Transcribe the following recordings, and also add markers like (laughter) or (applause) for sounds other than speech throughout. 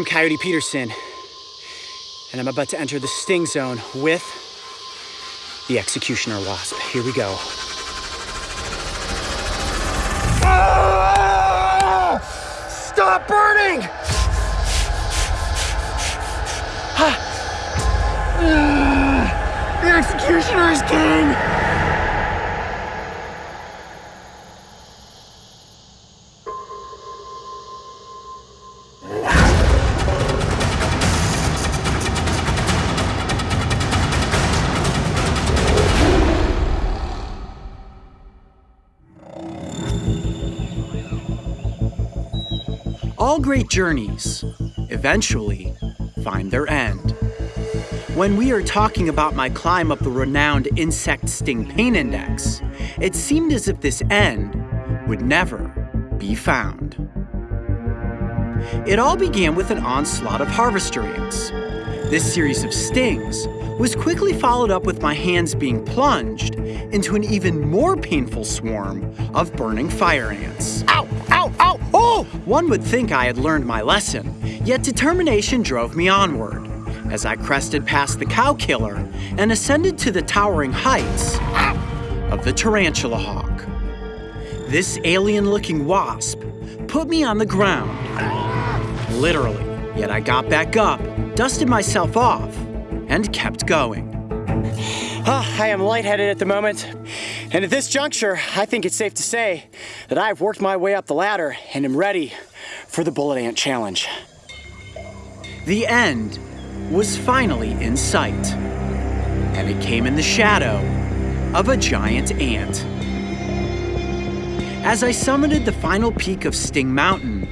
I'm Coyote Peterson, and I'm about to enter the sting zone with the Executioner Wasp. Here we go. Ah! Stop burning! The Executioner is king! All great journeys eventually find their end. When we are talking about my climb up the renowned Insect Sting Pain Index, it seemed as if this end would never be found. It all began with an onslaught of harvester ants. This series of stings was quickly followed up with my hands being plunged into an even more painful swarm of burning fire ants. Ow! Ow! Ow! Oh! One would think I had learned my lesson, yet determination drove me onward as I crested past the cow killer and ascended to the towering heights of the tarantula hawk. This alien looking wasp put me on the ground. Literally, yet I got back up, dusted myself off, and kept going. Ah, I am lightheaded at the moment, and at this juncture, I think it's safe to say that I've worked my way up the ladder and am ready for the Bullet Ant Challenge. The end was finally in sight, and it came in the shadow of a giant ant. As I summited the final peak of Sting Mountain,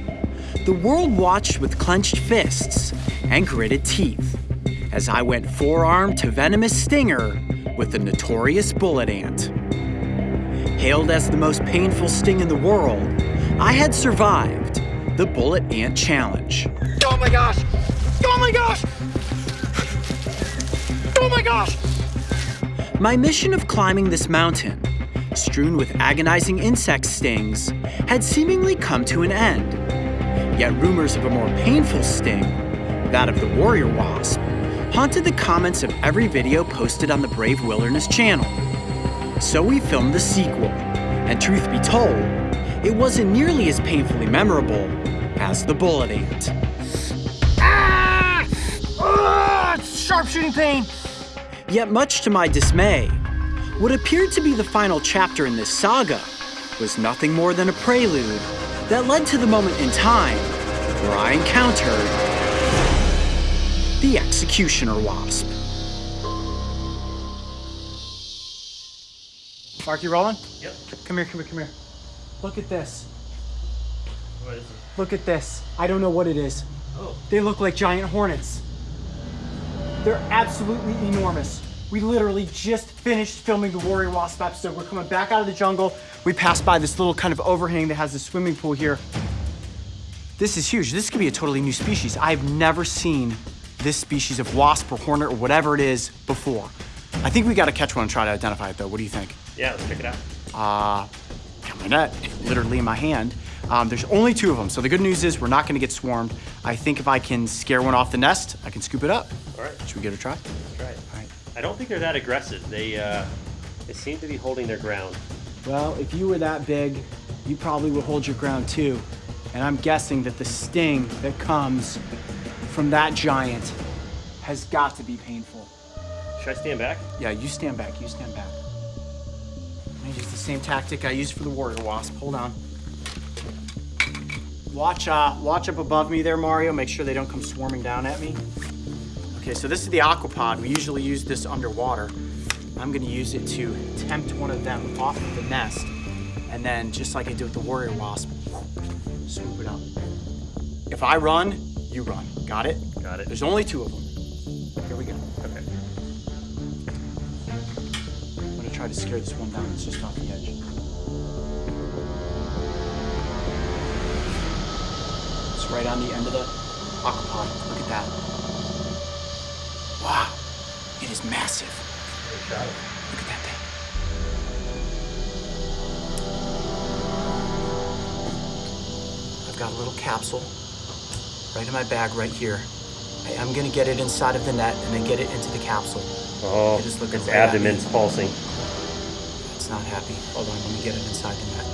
the world watched with clenched fists and gritted teeth as I went forearm to venomous stinger with the notorious bullet ant. Hailed as the most painful sting in the world, I had survived the Bullet Ant Challenge. Oh my gosh! Oh my gosh! Oh my gosh! My mission of climbing this mountain, strewn with agonizing insect stings, had seemingly come to an end. Yet rumors of a more painful sting, that of the warrior wasp, haunted the comments of every video posted on the Brave Wilderness channel. So we filmed the sequel, and truth be told, it wasn't nearly as painfully memorable as the bullet ant. Ah! Ah! Sharpshooting pain! Yet, much to my dismay, what appeared to be the final chapter in this saga was nothing more than a prelude that led to the moment in time where I encountered the Executioner Wasp. Mark, you rolling? Yep. Come here, come here, come here. Look at this. What is it? Look at this. I don't know what it is. Oh. They look like giant hornets. They're absolutely enormous. We literally just finished filming the Warrior Wasp episode. We're coming back out of the jungle. We passed by this little kind of overhang that has a swimming pool here. This is huge. This could be a totally new species. I've never seen this species of wasp or hornet or whatever it is before. I think we got to catch one and try to identify it though. What do you think? Yeah, let's check it out. uh, my net literally in my hand. Um, there's only two of them, so the good news is we're not gonna get swarmed. I think if I can scare one off the nest, I can scoop it up. All right, Should we give it a try? let's try it. All right. I don't think they're that aggressive. They uh, they seem to be holding their ground. Well, if you were that big, you probably would hold your ground too. And I'm guessing that the sting that comes from that giant has got to be painful. Should I stand back? Yeah, you stand back, you stand back. I'm use the same tactic I used for the warrior wasp. Hold on. Watch, uh, watch up above me there, Mario. Make sure they don't come swarming down at me. Okay, so this is the aquapod. We usually use this underwater. I'm gonna use it to tempt one of them off of the nest. And then, just like I did with the warrior wasp, swoop it up. If I run, you run. Got it? Got it. There's only two of them. Try to scare this one down. It's just off the edge. It's right on the end of the aquapod. Look at that. Wow. It is massive. Look at that thing. I've got a little capsule. right in my bag right here. I am gonna get it inside of the net and then get it into the capsule. Oh, It is looking its right abdomen's pulsing. Not happy. Hold on, let me get it inside the net.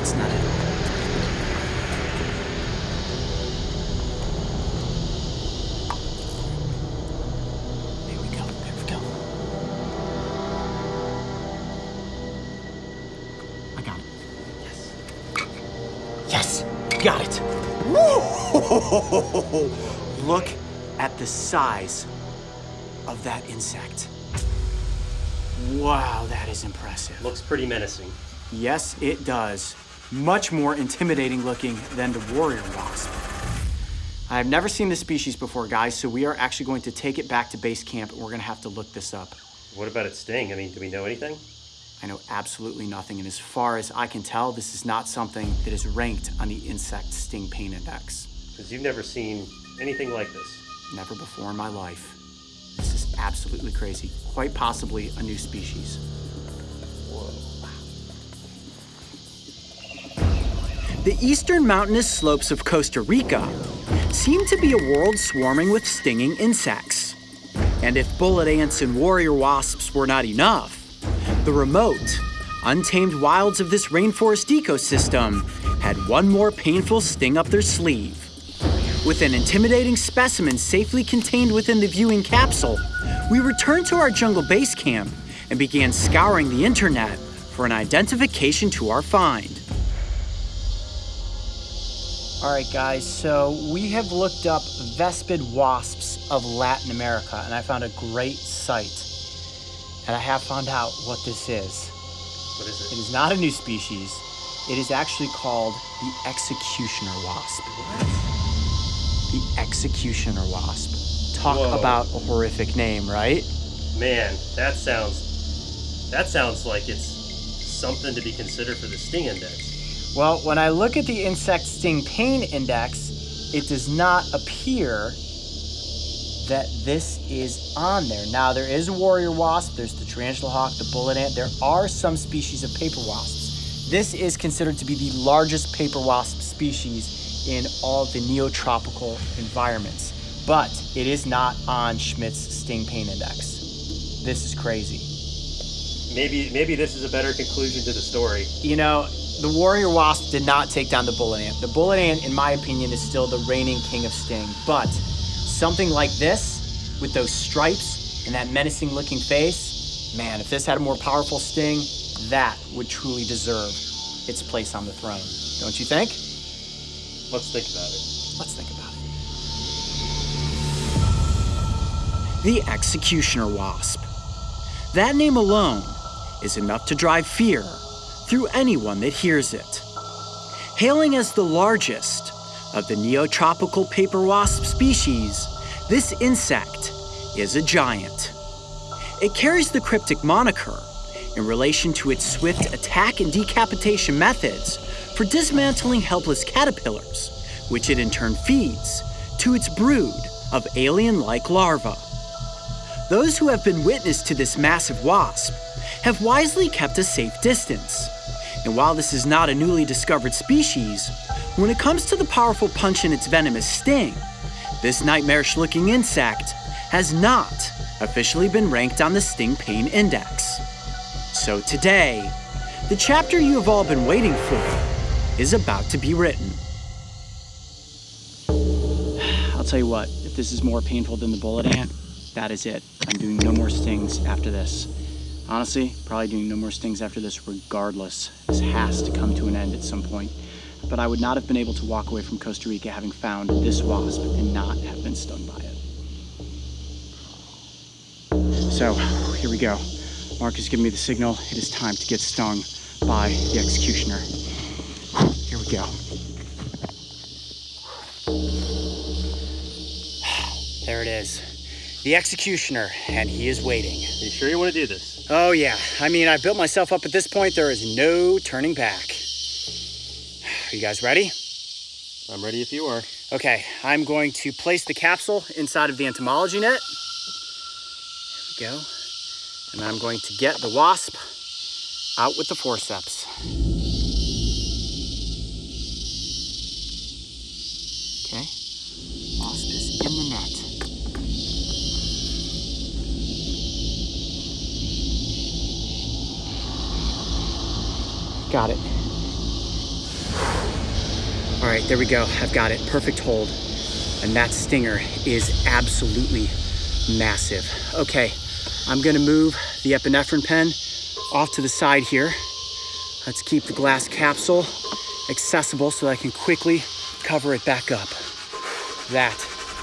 It's not we go. We go. I got it. Yes. Yes. Got it. (laughs) Look at the size of that insect. Wow, that is impressive. Looks pretty menacing. Yes, it does. Much more intimidating looking than the warrior wasp. I've never seen this species before, guys, so we are actually going to take it back to base camp and we're gonna have to look this up. What about its sting? I mean, do we know anything? I know absolutely nothing, and as far as I can tell, this is not something that is ranked on the insect sting pain index. Because you've never seen anything like this. Never before in my life. This is absolutely crazy. Quite possibly a new species. The eastern mountainous slopes of Costa Rica seem to be a world swarming with stinging insects. And if bullet ants and warrior wasps were not enough, the remote, untamed wilds of this rainforest ecosystem had one more painful sting up their sleeve. With an intimidating specimen safely contained within the viewing capsule, we returned to our jungle base camp and began scouring the internet for an identification to our find. All right, guys, so we have looked up Vespid wasps of Latin America, and I found a great site. And I have found out what this is. What is It it? is not a new species. It is actually called the executioner wasp. The executioner wasp. Talk Whoa. about a horrific name, right? Man, that sounds. That sounds like it's something to be considered for the sting index. Well, when I look at the insect sting pain index, it does not appear that this is on there. Now, there is a warrior wasp, there's the tarantula hawk, the bullet ant, there are some species of paper wasps. This is considered to be the largest paper wasp species in all the neotropical environments, but it is not on Schmidt's sting pain index. This is crazy. Maybe maybe this is a better conclusion to the story. You know, the warrior wasp did not take down the bullet ant. The bullet ant, in my opinion, is still the reigning king of sting. But something like this, with those stripes and that menacing looking face, man, if this had a more powerful sting, that would truly deserve its place on the throne. Don't you think? Let's think about it. Let's think about it. The executioner wasp. That name alone is enough to drive fear through anyone that hears it. Hailing as the largest of the neotropical paper wasp species, this insect is a giant. It carries the cryptic moniker in relation to its swift attack and decapitation methods for dismantling helpless caterpillars, which it in turn feeds to its brood of alien like larvae. Those who have been witness to this massive wasp have wisely kept a safe distance. And while this is not a newly discovered species, when it comes to the powerful punch in its venomous sting, this nightmarish looking insect has not officially been ranked on the Sting Pain Index. So today, the chapter you have all been waiting for is about to be written. I'll tell you what, if this is more painful than the bullet ant, that is it. I'm doing no more stings after this. Honestly, probably doing no more stings after this regardless. This has to come to an end at some point. But I would not have been able to walk away from Costa Rica having found this wasp and not have been stung by it. So, here we go. Mark has given me the signal. It is time to get stung by the executioner. Here we go. There it is. The executioner, and he is waiting. Are you sure you want to do this? Oh, yeah. I mean, I've built myself up at this point. There is no turning back. Are (sighs) you guys ready? I'm ready if you are. Okay, I'm going to place the capsule inside of the entomology net. There we go. And I'm going to get the wasp out with the forceps. Okay, wasp is in the net. Got it. All right, there we go. I've got it. Perfect hold. And that stinger is absolutely massive. Okay, I'm gonna move the epinephrine pen off to the side here. Let's keep the glass capsule accessible so that I can quickly cover it back up. That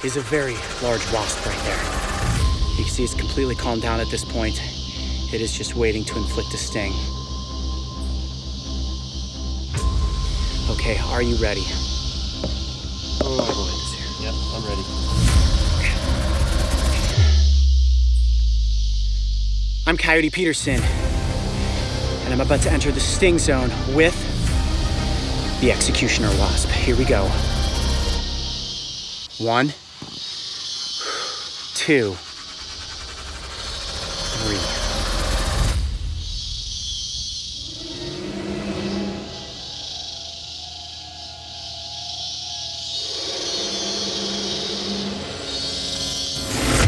is a very large wasp right there. You can see it's completely calmed down at this point. It is just waiting to inflict a sting. Okay, are you ready? Oh, boy. Yep, I'm ready. I'm Coyote Peterson, and I'm about to enter the sting zone with the Executioner Wasp. Here we go. One, two, three.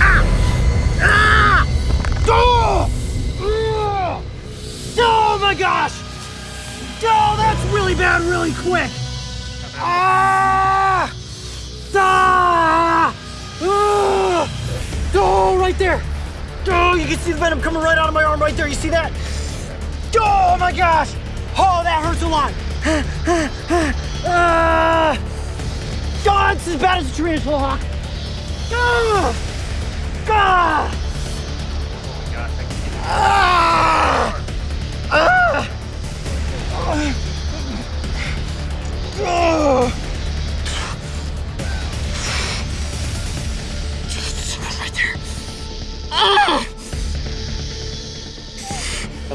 Ah! Ah! Oh! Ugh! Oh my gosh! Oh, that's really bad, really quick. Ah! Ah! Right there. Oh, you can see the venom coming right out of my arm right there. You see that? Oh my gosh! Oh, that hurts a lot. Ah! God, it's as bad as a tarantula hawk. Ah! Ah! Gosh, I can get Ah! Ah! Ah!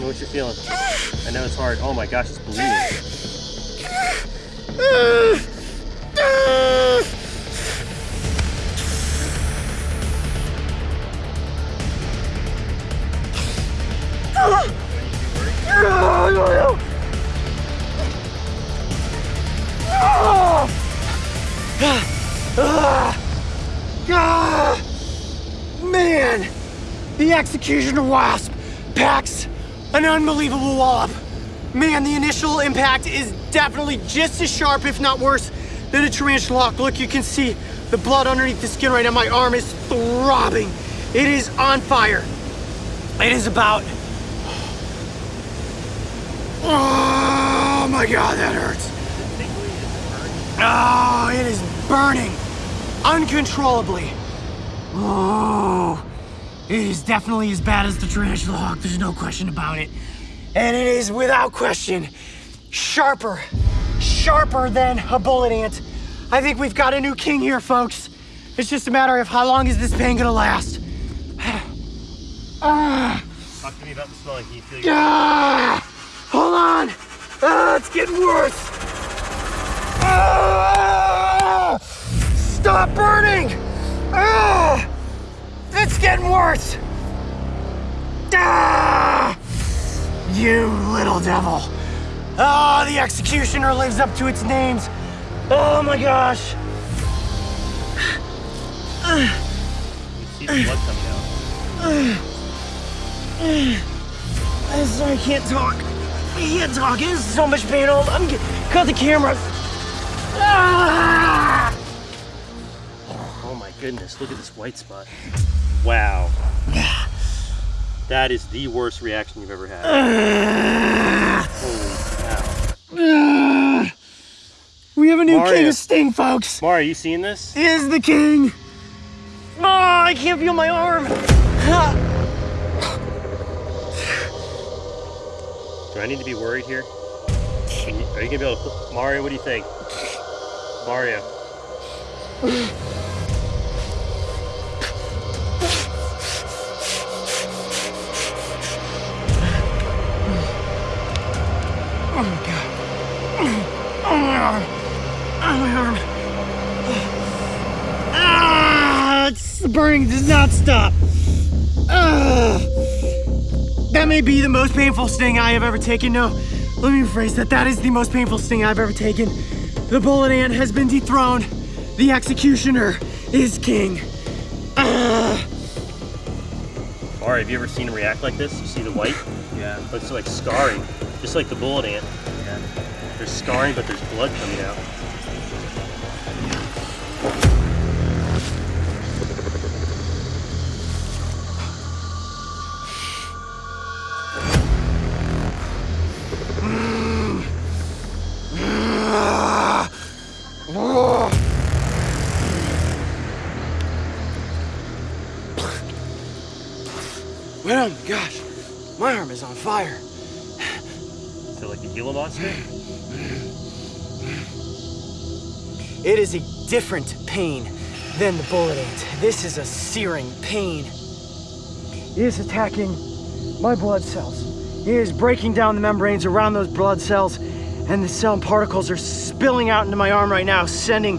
Me what you're feeling. I know it's hard. Oh my gosh, it's bleeding. Man, the executioner wasp packs an unbelievable wallop. Man, the initial impact is definitely just as sharp, if not worse, than a tarantula. Look, you can see the blood underneath the skin right now. My arm is throbbing. It is on fire. It is about. Oh my god, that hurts. Oh, it is burning uncontrollably. Oh, is definitely as bad as the tarantula hawk. There's no question about it. And it is without question sharper, sharper than a bullet ant. I think we've got a new king here, folks. It's just a matter of how long is this pain gonna last. Ah. (sighs) Talk to me about the you feel your Ah! Hold on! Ah, it's getting worse! Ah! Stop burning! Ah! It's getting worse! Ah! You little devil! Ah, the executioner lives up to its names! Oh my gosh! You see the blood coming out. I'm sorry, I can't talk. I can't talk. It is so much pain. Oh, I'm get, cut the camera. Ah! Oh my goodness, look at this white spot. Wow. (sighs) That is the worst reaction you've ever had. Holy (sighs) cow. We have a new Mario. king of Sting, folks. Are you seeing this? He is the king. Oh, I can't feel my arm. (sighs) Do I need to be worried here? Can you- are you gonna be able to? Mario, what do you think? Mario. Burning does not stop. Ah. That may be the most painful sting I have ever taken. No, let me rephrase that. That is the most painful sting I've ever taken. The bullet ant has been dethroned. The executioner is king. Ah. Ari, have you ever seen him react like this? You see the white? (laughs) Yeah. Looks like scarring, just like the bullet ant. Yeah. There's scarring, but there's blood coming out. Well, gosh, my arm is on fire. Is it like a Gila monster? It is a different pain than the bullet ant. This is a searing pain. It is attacking my blood cells. It is breaking down the membranes around those blood cells, and the cell particles are spilling out into my arm right now, sending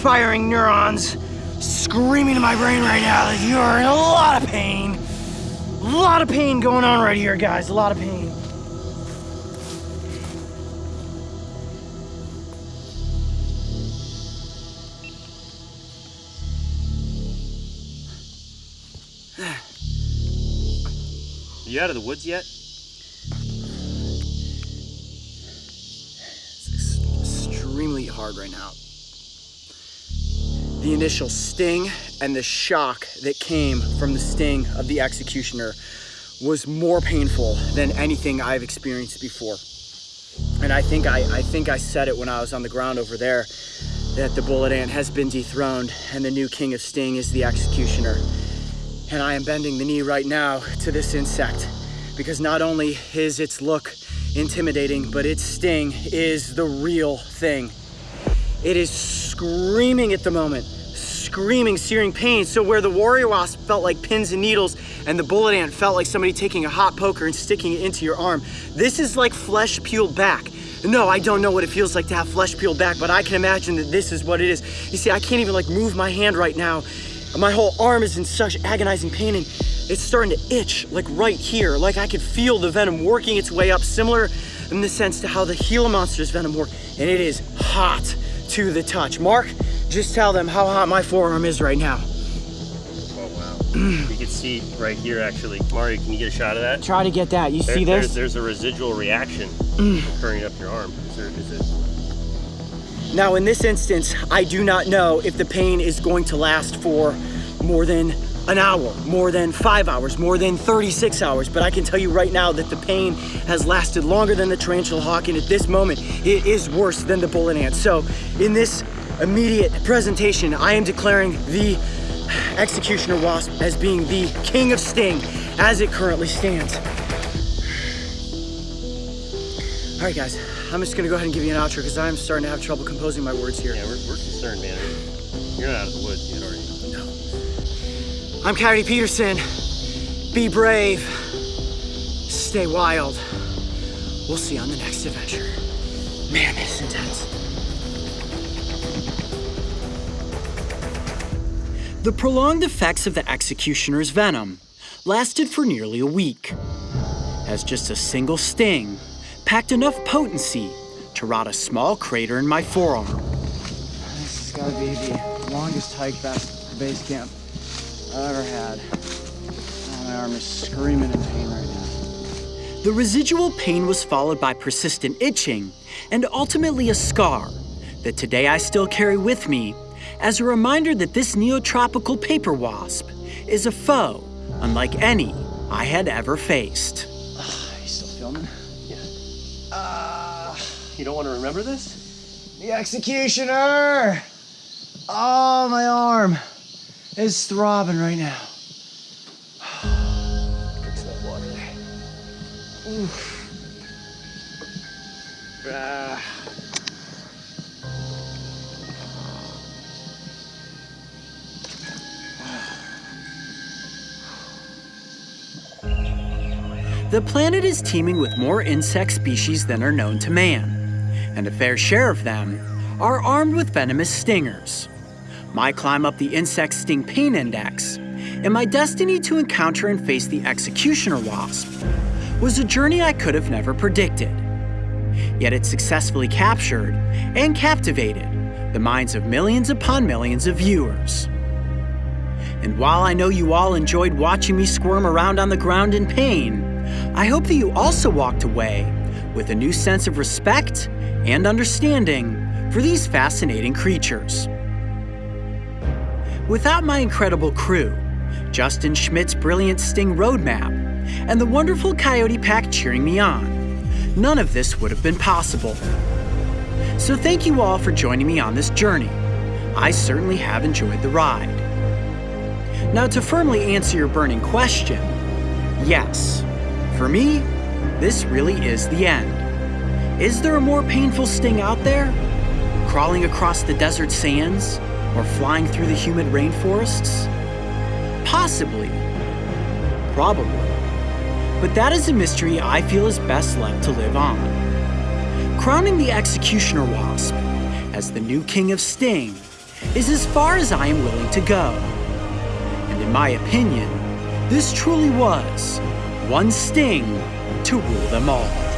firing neurons screaming in my brain right now that you are in a lot of pain. A lot of pain going on right here, guys. A lot of pain. you out of the woods yet? It's extremely hard right now. The initial sting and the shock that came from the sting of the executioner was more painful than anything I've experienced before. And I think I, I think I said it when I was on the ground over there that the bullet ant has been dethroned and the new king of sting is the executioner. And I am bending the knee right now to this insect because not only is its look intimidating, but its sting is the real thing. It is screaming at the moment, screaming, searing pain. So where the warrior wasp felt like pins and needles and the bullet ant felt like somebody taking a hot poker and sticking it into your arm, this is like flesh peeled back. No, I don't know what it feels like to have flesh peeled back, but I can imagine that this is what it is. You see, I can't even like move my hand right now. My whole arm is in such agonizing pain and it's starting to itch like right here. Like I could feel the venom working its way up, similar in the sense to how the Gila monster's venom worked. And it is hot to the touch. Mark, just tell them how hot my forearm is right now. Oh wow. (clears throat) you can see right here actually. Mario, can you get a shot of that? Try to get that. You There- see there's, this? there's a residual reaction (clears throat) occurring up your arm. Is there, is it? Now, in this instance, I do not know if the pain is going to last for more than an hour, more than five hours, more than 36 hours, but I can tell you right now that the pain has lasted longer than the tarantula hawk, and at this moment, it is worse than the bullet ant. So, in this immediate presentation, I am declaring the executioner wasp as being the king of sting as it currently stands. All right, guys, I'm just gonna go ahead and give you an outro because I'm starting to have trouble composing my words here. Yeah, we're, we're concerned, man. You're not out of the woods yet, are you? I'm Coyote Peterson. Be brave. Stay wild. We'll see you on the next adventure. Man, this is intense. The prolonged effects of the executioner's venom lasted for nearly a week, as just a single sting packed enough potency to rot a small crater in my forearm. This has got to be the longest hike back to base camp I've ever had. Oh, my arm is screaming in pain right now. The residual pain was followed by persistent itching and ultimately a scar that today I still carry with me as a reminder that this neotropical paper wasp is a foe unlike any I had ever faced. Ah, you still filming? Yeah. Ah, you don't want to remember this? The executioner! Oh, my arm is throbbing right now. Some water. Ah. The planet is teeming with more insect species than are known to man, and a fair share of them are armed with venomous stingers. My climb up the insect sting pain index and my destiny to encounter and face the executioner wasp was a journey I could have never predicted. Yet it successfully captured and captivated the minds of millions upon millions of viewers. And while I know you all enjoyed watching me squirm around on the ground in pain, I hope that you also walked away with a new sense of respect and understanding for these fascinating creatures. Without my incredible crew, Justin Schmidt's brilliant Sting roadmap, and the wonderful Coyote Pack cheering me on, none of this would have been possible. So thank you all for joining me on this journey. I certainly have enjoyed the ride. Now to firmly answer your burning question, yes, for me, this really is the end. Is there a more painful sting out there? Crawling across the desert sands? Or flying through the humid rainforests? Possibly. Probably. But that is a mystery I feel is best left to live on. Crowning the Executioner Wasp as the new king of Sting is as far as I am willing to go. And in my opinion, this truly was one Sting to rule them all.